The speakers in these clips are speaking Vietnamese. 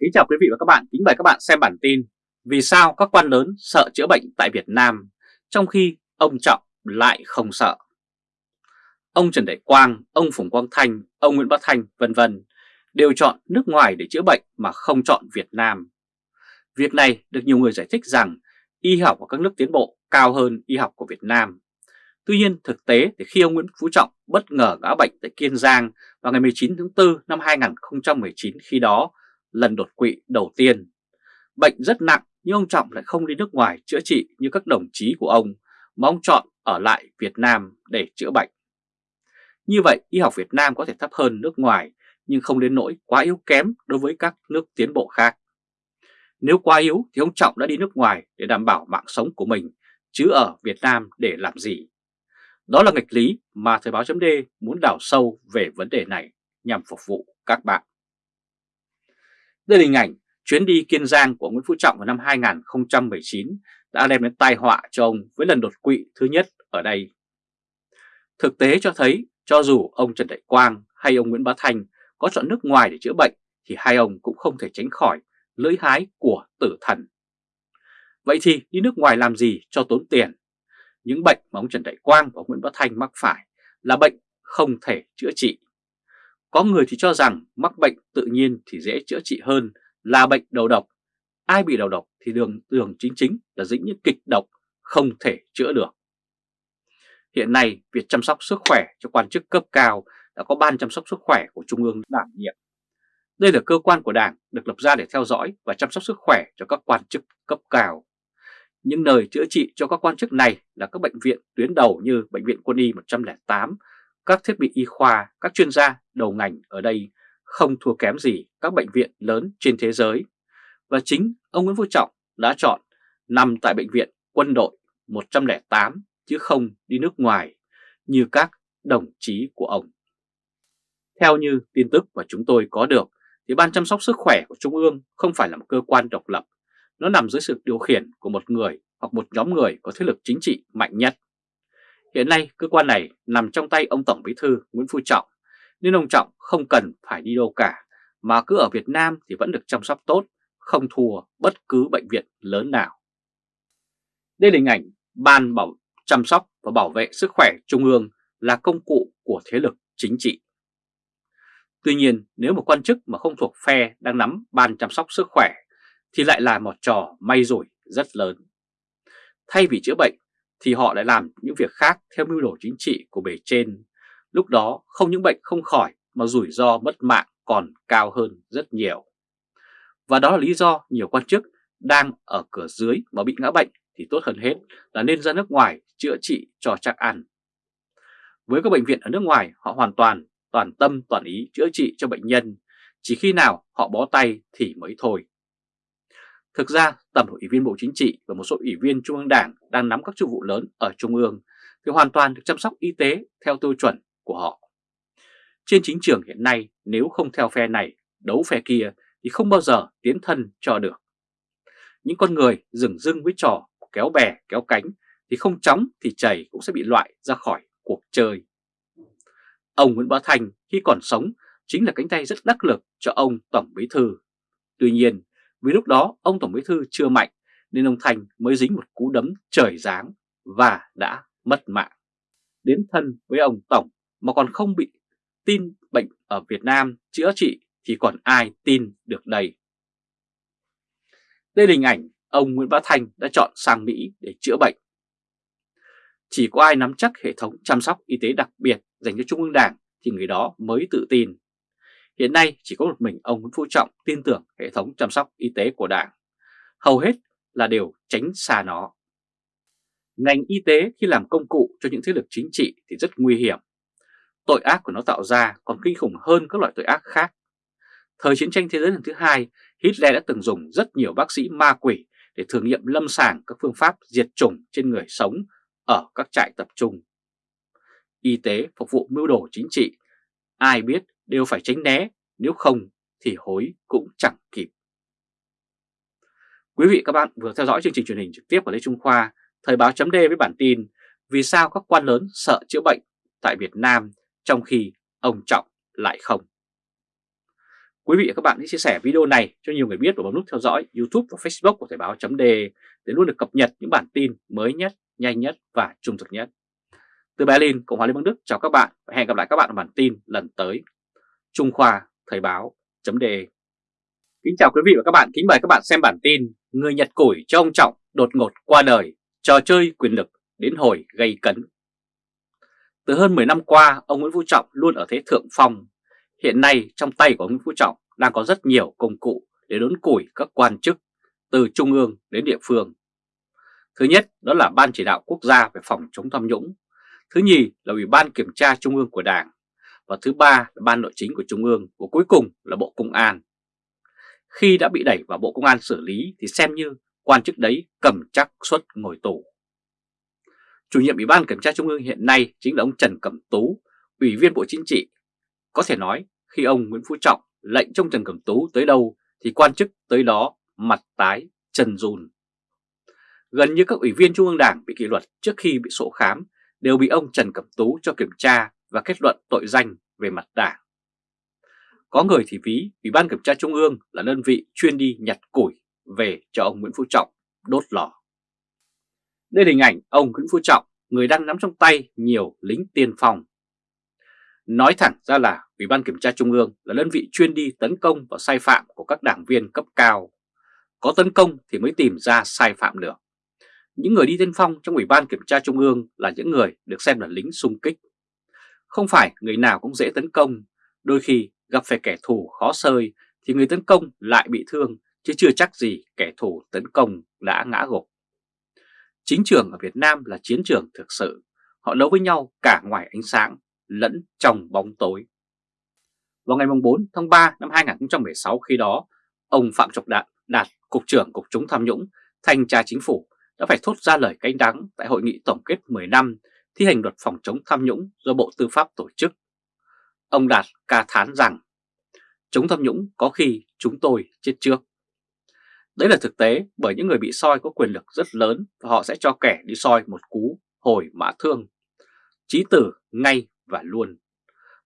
Kính chào quý vị và các bạn, kính mời các bạn xem bản tin Vì sao các quan lớn sợ chữa bệnh tại Việt Nam trong khi ông Trọng lại không sợ? Ông Trần Đại Quang, ông Phùng Quang Thanh, ông Nguyễn Bá Thanh vân vân đều chọn nước ngoài để chữa bệnh mà không chọn Việt Nam. Việc này được nhiều người giải thích rằng y học của các nước tiến bộ cao hơn y học của Việt Nam. Tuy nhiên thực tế thì khi ông Nguyễn Phú Trọng bất ngờ ngã bệnh tại Kiên Giang vào ngày 19 tháng 4 năm 2019 khi đó lần đột quỵ đầu tiên. Bệnh rất nặng, nhưng ông Trọng lại không đi nước ngoài chữa trị như các đồng chí của ông, mà ông chọn ở lại Việt Nam để chữa bệnh. Như vậy, y học Việt Nam có thể thấp hơn nước ngoài, nhưng không đến nỗi quá yếu kém đối với các nước tiến bộ khác. Nếu quá yếu thì ông Trọng đã đi nước ngoài để đảm bảo mạng sống của mình, chứ ở Việt Nam để làm gì. Đó là nghịch lý mà Thời báo chấm muốn đào sâu về vấn đề này nhằm phục vụ các bạn. Đây là hình ảnh chuyến đi Kiên Giang của Nguyễn Phú Trọng vào năm 2019 đã đem đến tai họa cho ông với lần đột quỵ thứ nhất ở đây. Thực tế cho thấy, cho dù ông Trần Đại Quang hay ông Nguyễn Bá Thanh có chọn nước ngoài để chữa bệnh thì hai ông cũng không thể tránh khỏi lưỡi hái của tử thần. Vậy thì đi nước ngoài làm gì cho tốn tiền? Những bệnh mà ông Trần Đại Quang và Nguyễn Bá Thanh mắc phải là bệnh không thể chữa trị. Có người thì cho rằng mắc bệnh tự nhiên thì dễ chữa trị hơn là bệnh đầu độc. Ai bị đầu độc thì đường đường chính chính là dính những kịch độc không thể chữa được. Hiện nay, việc chăm sóc sức khỏe cho quan chức cấp cao đã có ban chăm sóc sức khỏe của Trung ương đảm nhiệm. Đây là cơ quan của Đảng được lập ra để theo dõi và chăm sóc sức khỏe cho các quan chức cấp cao. Những nơi chữa trị cho các quan chức này là các bệnh viện tuyến đầu như Bệnh viện Quân y 108, các thiết bị y khoa, các chuyên gia đầu ngành ở đây không thua kém gì các bệnh viện lớn trên thế giới. Và chính ông Nguyễn Phú Trọng đã chọn nằm tại Bệnh viện Quân đội 108 chứ không đi nước ngoài như các đồng chí của ông. Theo như tin tức mà chúng tôi có được thì Ban chăm sóc sức khỏe của Trung ương không phải là một cơ quan độc lập. Nó nằm dưới sự điều khiển của một người hoặc một nhóm người có thế lực chính trị mạnh nhất. Hiện nay cơ quan này nằm trong tay ông Tổng Bí thư Nguyễn Phú Trọng nên ông Trọng không cần phải đi đâu cả mà cứ ở Việt Nam thì vẫn được chăm sóc tốt, không thua bất cứ bệnh viện lớn nào. Đây là hình ảnh Ban bảo chăm sóc và bảo vệ sức khỏe Trung ương là công cụ của thế lực chính trị. Tuy nhiên nếu một quan chức mà không thuộc phe đang nắm ban chăm sóc sức khỏe thì lại là một trò may rủi rất lớn. Thay vì chữa bệnh thì họ lại làm những việc khác theo mưu đồ chính trị của bề trên. Lúc đó không những bệnh không khỏi mà rủi ro mất mạng còn cao hơn rất nhiều. Và đó là lý do nhiều quan chức đang ở cửa dưới mà bị ngã bệnh thì tốt hơn hết là nên ra nước ngoài chữa trị cho chắc ăn. Với các bệnh viện ở nước ngoài họ hoàn toàn toàn tâm toàn ý chữa trị cho bệnh nhân, chỉ khi nào họ bó tay thì mới thôi. Thực ra, tầm ủy viên Bộ Chính trị và một số ủy viên Trung ương Đảng đang nắm các chức vụ lớn ở Trung ương thì hoàn toàn được chăm sóc y tế theo tiêu chuẩn của họ. Trên chính trường hiện nay, nếu không theo phe này, đấu phe kia thì không bao giờ tiến thân cho được. Những con người dừng dưng với trò kéo bè kéo cánh thì không chóng thì chảy cũng sẽ bị loại ra khỏi cuộc chơi. Ông Nguyễn Bá Thành khi còn sống chính là cánh tay rất đắc lực cho ông Tổng Bí Thư. Tuy nhiên, vì lúc đó, ông Tổng Bí Thư chưa mạnh, nên ông Thành mới dính một cú đấm trời giáng và đã mất mạng. Đến thân với ông Tổng mà còn không bị tin bệnh ở Việt Nam chữa trị thì còn ai tin được đây. Đây là hình ảnh ông Nguyễn Bá Thành đã chọn sang Mỹ để chữa bệnh. Chỉ có ai nắm chắc hệ thống chăm sóc y tế đặc biệt dành cho Trung ương Đảng thì người đó mới tự tin. Hiện nay chỉ có một mình ông Nguyễn Phú Trọng tin tưởng hệ thống chăm sóc y tế của Đảng. Hầu hết là đều tránh xa nó. Ngành y tế khi làm công cụ cho những thế lực chính trị thì rất nguy hiểm. Tội ác của nó tạo ra còn kinh khủng hơn các loại tội ác khác. Thời chiến tranh thế giới lần thứ hai, Hitler đã từng dùng rất nhiều bác sĩ ma quỷ để thử nghiệm lâm sàng các phương pháp diệt chủng trên người sống ở các trại tập trung. Y tế phục vụ mưu đồ chính trị, ai biết đều phải tránh né, nếu không thì hối cũng chẳng kịp. Quý vị các bạn vừa theo dõi chương trình truyền hình trực tiếp của Lê Trung Khoa, Thời báo chấm với bản tin Vì sao các quan lớn sợ chữa bệnh tại Việt Nam trong khi ông Trọng lại không. Quý vị và các bạn hãy chia sẻ video này cho nhiều người biết và bấm nút theo dõi YouTube và Facebook của Thời báo chấm để luôn được cập nhật những bản tin mới nhất, nhanh nhất và trung thực nhất. Từ Berlin, Cộng hòa Liên bang Đức chào các bạn và hẹn gặp lại các bạn ở bản tin lần tới. Trung Khoa Thời báo chấm Kính chào quý vị và các bạn, kính mời các bạn xem bản tin Người Nhật củi cho ông Trọng đột ngột qua đời, trò chơi quyền lực đến hồi gây cấn. Từ hơn 10 năm qua, ông Nguyễn Phú Trọng luôn ở thế thượng phong. Hiện nay trong tay của ông Nguyễn Phú Trọng đang có rất nhiều công cụ để đốn củi các quan chức từ trung ương đến địa phương. Thứ nhất đó là Ban chỉ đạo quốc gia về phòng chống tham nhũng. Thứ nhì là Ủy ban kiểm tra trung ương của Đảng. Và thứ ba là Ban nội chính của trung ương và cuối cùng là Bộ Công an. Khi đã bị đẩy vào Bộ Công an xử lý thì xem như quan chức đấy cầm chắc suất ngồi tù. Chủ nhiệm Ủy ban Kiểm tra Trung ương hiện nay chính là ông Trần Cẩm Tú, Ủy viên Bộ Chính trị. Có thể nói khi ông Nguyễn Phú Trọng lệnh trong Trần Cẩm Tú tới đâu thì quan chức tới đó mặt tái, chân run. Gần như các ủy viên Trung ương Đảng bị kỷ luật trước khi bị sổ khám đều bị ông Trần Cẩm Tú cho kiểm tra và kết luận tội danh về mặt đảng. Có người thì ví Ủy ban Kiểm tra Trung ương là đơn vị chuyên đi nhặt củi về cho ông Nguyễn Phú Trọng đốt lò. Đây là hình ảnh ông Nguyễn Phú Trọng, người đang nắm trong tay nhiều lính tiên phong. Nói thẳng ra là Ủy ban Kiểm tra Trung ương là đơn vị chuyên đi tấn công vào sai phạm của các đảng viên cấp cao. Có tấn công thì mới tìm ra sai phạm được. Những người đi tiên phong trong Ủy ban Kiểm tra Trung ương là những người được xem là lính xung kích. Không phải người nào cũng dễ tấn công, đôi khi gặp phải kẻ thù khó sơi thì người tấn công lại bị thương chứ chưa chắc gì kẻ thù tấn công đã ngã gục. Chính trường ở Việt Nam là chiến trường thực sự, họ đấu với nhau cả ngoài ánh sáng lẫn trong bóng tối. Vào ngày 4 tháng 3 năm 2016 khi đó, ông Phạm Trọng Đạt, đạt Cục trưởng Cục Chống Tham nhũng, Thanh tra Chính phủ đã phải thốt ra lời canh đắng tại Hội nghị Tổng kết 10 năm thi hành luật phòng chống tham nhũng do Bộ Tư pháp tổ chức. Ông Đạt ca thán rằng, chống tham nhũng có khi chúng tôi chết trước. Đấy là thực tế bởi những người bị soi có quyền lực rất lớn và họ sẽ cho kẻ đi soi một cú hồi mã thương. Chí tử ngay và luôn.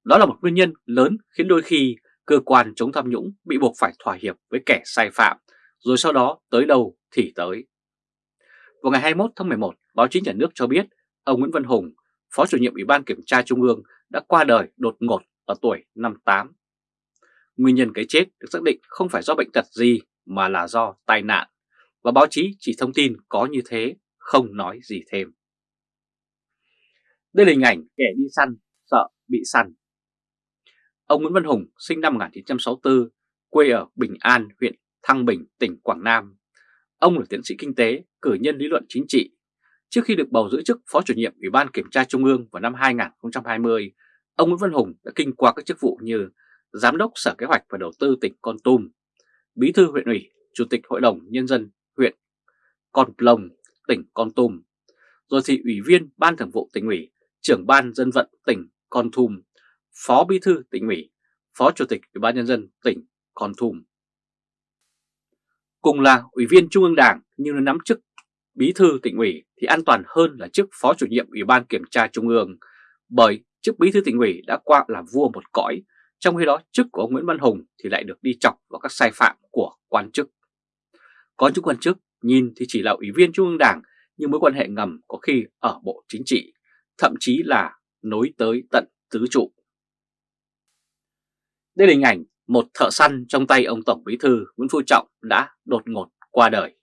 Đó là một nguyên nhân lớn khiến đôi khi cơ quan chống tham nhũng bị buộc phải thỏa hiệp với kẻ sai phạm, rồi sau đó tới đâu thì tới. Vào ngày 21 tháng 11, báo chí nhà nước cho biết ông Nguyễn Văn Hùng, Phó chủ nhiệm Ủy ban Kiểm tra Trung ương đã qua đời đột ngột ở tuổi 58. Nguyên nhân cái chết được xác định không phải do bệnh tật gì mà là do tai nạn, và báo chí chỉ thông tin có như thế, không nói gì thêm. Đây là hình ảnh kẻ đi săn, sợ bị săn. Ông Nguyễn Văn Hùng sinh năm 1964, quê ở Bình An, huyện Thăng Bình, tỉnh Quảng Nam. Ông là tiến sĩ kinh tế, cử nhân lý luận chính trị. Trước khi được bầu giữ chức Phó chủ nhiệm Ủy ban Kiểm tra Trung ương vào năm 2020, ông Nguyễn Văn Hùng đã kinh qua các chức vụ như Giám đốc Sở Kế hoạch và Đầu tư tỉnh Con Tum, Bí thư huyện ủy, Chủ tịch Hội đồng Nhân dân huyện Con Plong, tỉnh Con Tum, rồi thì Ủy viên Ban Thường vụ tỉnh ủy, Trưởng Ban Dân vận tỉnh Con Tum, Phó Bí thư tỉnh ủy, Phó Chủ tịch Ủy ban Nhân dân tỉnh Con Tum. Cùng là Ủy viên Trung ương Đảng nhưng nắm chức Bí thư tỉnh ủy thì an toàn hơn là chức Phó chủ nhiệm Ủy ban Kiểm tra Trung ương bởi chức Bí thư tỉnh ủy đã qua là vua một cõi trong khi đó chức của ông Nguyễn Văn Hùng thì lại được đi chọc vào các sai phạm của quan chức. Có những quan chức nhìn thì chỉ là ủy viên Trung ương Đảng nhưng mối quan hệ ngầm có khi ở Bộ Chính trị, thậm chí là nối tới tận tứ trụ. Đây là hình ảnh một thợ săn trong tay ông Tổng Bí Thư Nguyễn Phú Trọng đã đột ngột qua đời.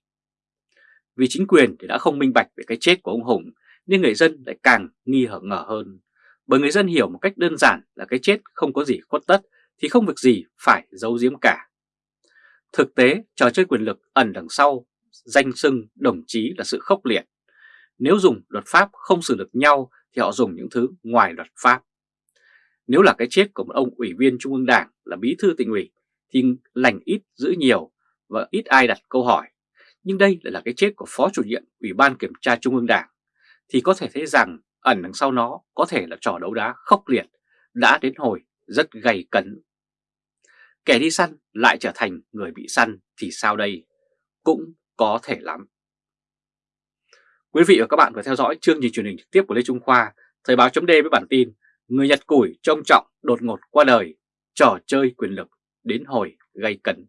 Vì chính quyền thì đã không minh bạch về cái chết của ông Hùng nên người dân lại càng nghi hở ngờ hơn bởi người dân hiểu một cách đơn giản là cái chết không có gì khuất tất thì không việc gì phải giấu giếm cả. Thực tế, trò chơi quyền lực ẩn đằng sau danh xưng đồng chí là sự khốc liệt. Nếu dùng luật pháp không xử được nhau thì họ dùng những thứ ngoài luật pháp. Nếu là cái chết của một ông ủy viên Trung ương Đảng là bí thư tỉnh ủy thì lành ít giữ nhiều và ít ai đặt câu hỏi. Nhưng đây lại là cái chết của Phó chủ nhiệm Ủy ban Kiểm tra Trung ương Đảng thì có thể thấy rằng ẩn đằng sau nó có thể là trò đấu đá khốc liệt, đã đến hồi rất gay cấn. Kẻ đi săn lại trở thành người bị săn thì sao đây? Cũng có thể lắm. Quý vị và các bạn vừa theo dõi chương trình truyền hình trực tiếp của Lê Trung Khoa, Thời báo chấm với bản tin Người Nhật Củi trông trọng đột ngột qua đời, trò chơi quyền lực đến hồi gây cấn.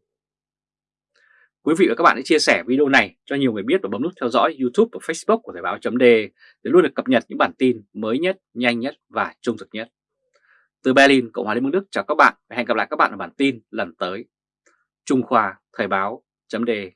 Quý vị và các bạn hãy chia sẻ video này cho nhiều người biết và bấm nút theo dõi YouTube và Facebook của Thời báo .de để luôn được cập nhật những bản tin mới nhất, nhanh nhất và trung thực nhất. Từ Berlin, Cộng hòa Liên bang Đức chào các bạn và hẹn gặp lại các bạn ở bản tin lần tới. Trung Khoa Thời báo .de